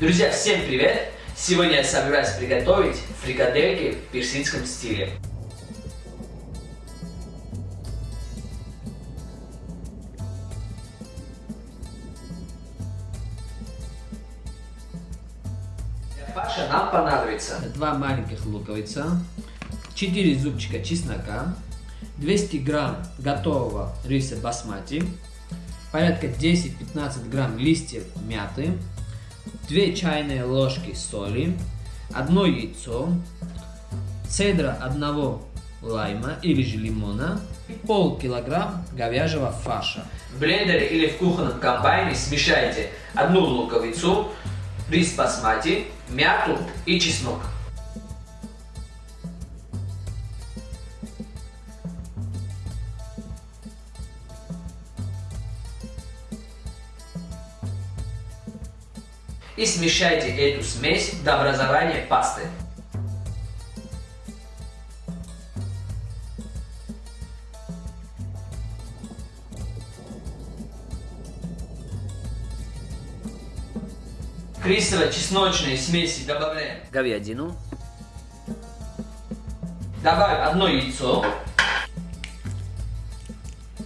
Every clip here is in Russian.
Друзья, всем привет! Сегодня я собираюсь приготовить фрикадельки в персидском стиле. Для фарша нам понадобится два маленьких луковица, 4 зубчика чеснока, 200 грамм готового риса басмати, порядка 10-15 грамм листьев мяты, 2 чайные ложки соли, одно яйцо, цедра одного лайма или же лимона и полкилограмм говяжьего фарша. В блендере или в кухонном комбайне смешайте одну луковицу, рис басмати, мяту и чеснок. И смешайте эту смесь до образования пасты. К рисово-чесночной смеси добавляем говядину. Добавим одно яйцо.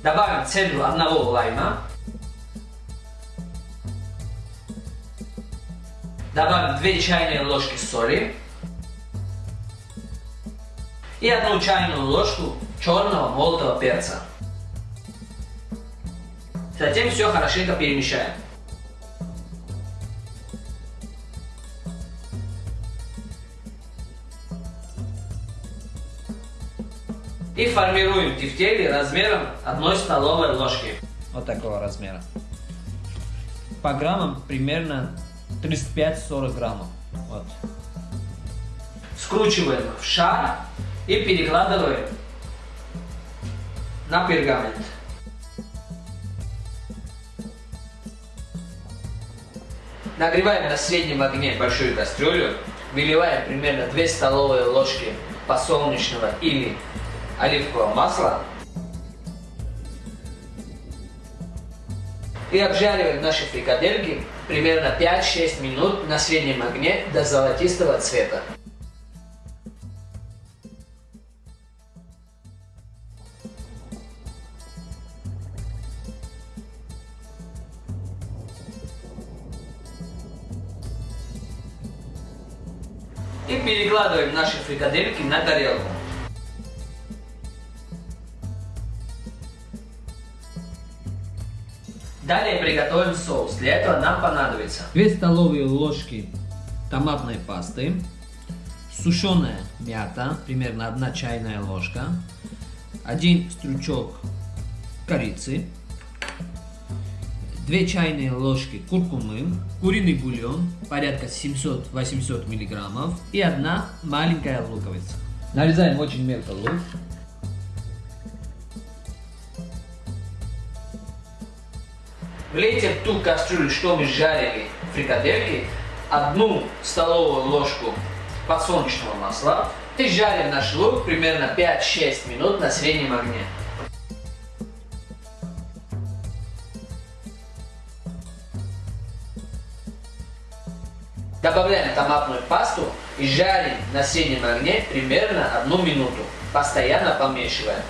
Добавим цедру одного лайма. Добавим 2 чайные ложки соли и одну чайную ложку черного молотого перца. Затем все хорошенько перемешаем. И формируем тефтели размером 1 столовой ложки. Вот такого размера. По граммам примерно 35-40 граммов. Вот. Скручиваем в шар и перекладываем на пергамент. Нагреваем на среднем огне большую кастрюлю, выливаем примерно 2 столовые ложки подсолнечного или оливкового масла и обжариваем наши фрикадельки примерно 5-6 минут на среднем огне до золотистого цвета. И перекладываем наши фрикадельки на тарелку. Далее приготовим соус. Для этого нам понадобится 2 столовые ложки томатной пасты, сушеная мята, примерно 1 чайная ложка, 1 стручок корицы, 2 чайные ложки куркумы, куриный бульон, порядка 700-800 мг и 1 маленькая луковица. Нарезаем очень мелко лук. Влейте в ту кастрюлю, что мы жарили фрикадельки, одну столовую ложку подсолнечного масла и жарим наш лук примерно 5-6 минут на среднем огне. Добавляем томатную пасту и жарим на среднем огне примерно одну минуту, постоянно помешивая.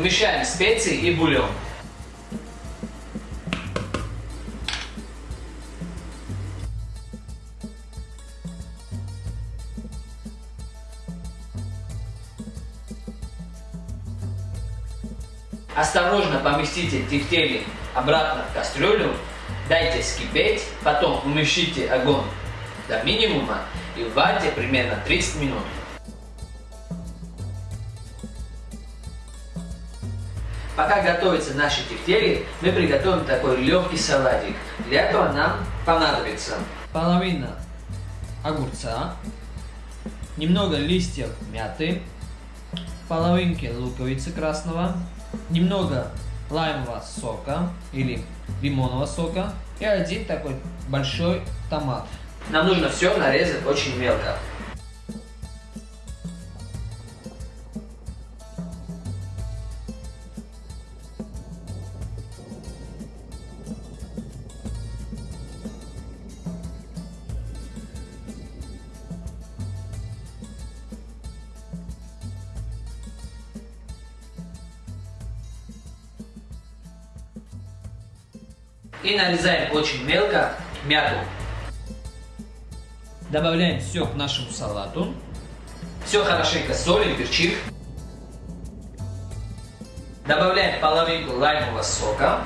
Вмещаем специи и бульон. Осторожно поместите тефтели обратно в кастрюлю, дайте скипеть, потом умещите огонь до минимума и варьте примерно 30 минут. Пока готовятся наши тефтели, мы приготовим такой легкий салатик. Для этого нам понадобится половина огурца, немного листьев мяты, половинки луковицы красного, немного лаймового сока или лимонного сока и один такой большой томат. Нам нужно все нарезать очень мелко. И нарезаем очень мелко мяту. Добавляем все к нашему салату. Все хорошенько солим, перчим. Добавляем половинку лаймового сока.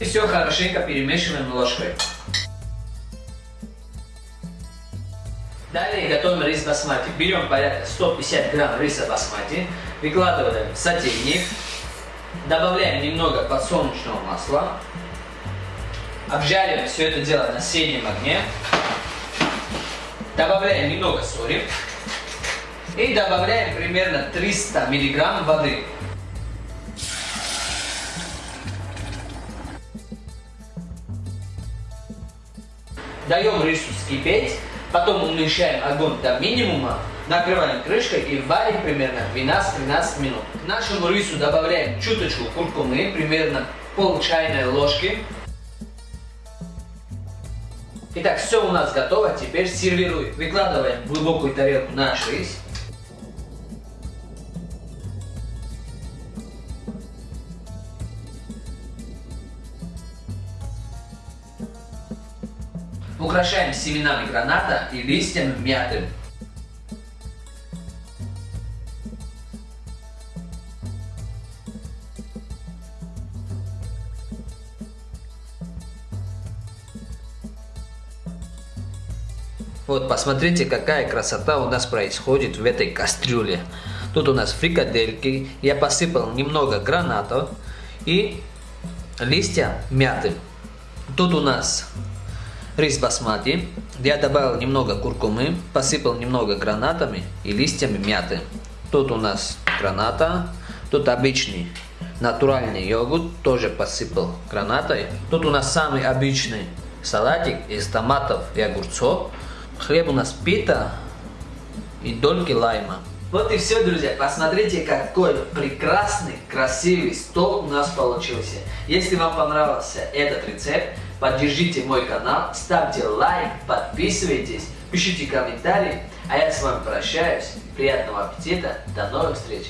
И все хорошенько перемешиваем ложкой. Далее готовим рис басмати. Берем порядка 150 грамм риса басмати, выкладываем в сотейник, добавляем немного подсолнечного масла, обжариваем все это дело на среднем огне, добавляем немного соли. И добавляем примерно 300 миллиграмм воды. Даем рису вскипеть, потом уменьшаем огонь до минимума, накрываем крышкой и варим примерно 12-13 минут. К нашему рису добавляем чуточку куркумы, примерно пол чайной ложки. Итак, все у нас готово, теперь сервируем. Выкладываем в глубокую тарелку наш рис. Украшаем семенами граната и листьями мяты. Вот, посмотрите, какая красота у нас происходит в этой кастрюле. Тут у нас фрикадельки, я посыпал немного гранатов и листья мяты. Тут у нас рис басмати. Я добавил немного куркумы, посыпал немного гранатами и листьями мяты. Тут у нас граната, тут обычный натуральный йогурт, тоже посыпал гранатой. Тут у нас самый обычный салатик из томатов и огурцов. Хлеб у нас пита и дольки лайма. Вот и все, друзья. Посмотрите, какой прекрасный, красивый стол у нас получился. Если вам понравился этот рецепт, поддержите мой канал, ставьте лайк, подписывайтесь, пишите комментарии. А я с вами прощаюсь. Приятного аппетита. До новых встреч.